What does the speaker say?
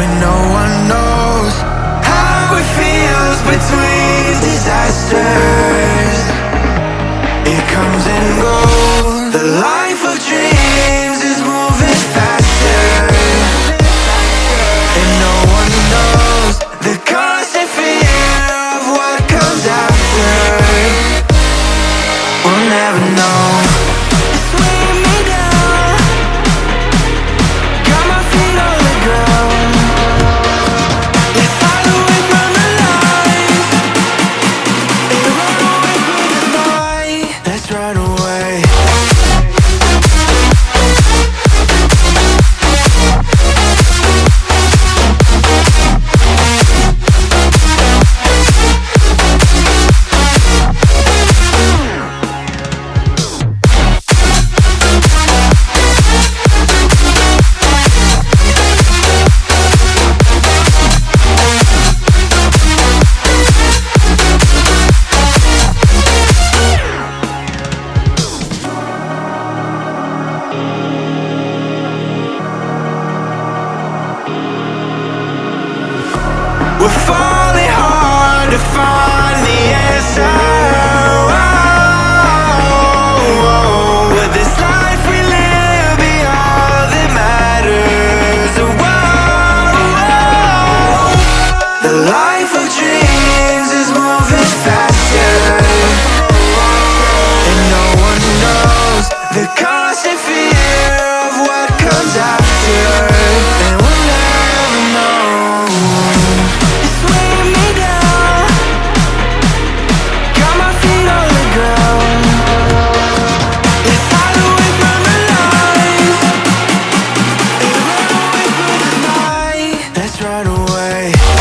when no one knows how it feels between disasters. It comes and goes. The life of dreams is more. We're fine. Right away.